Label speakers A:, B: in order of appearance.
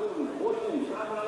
A: 落ちてるんじゃ
B: ない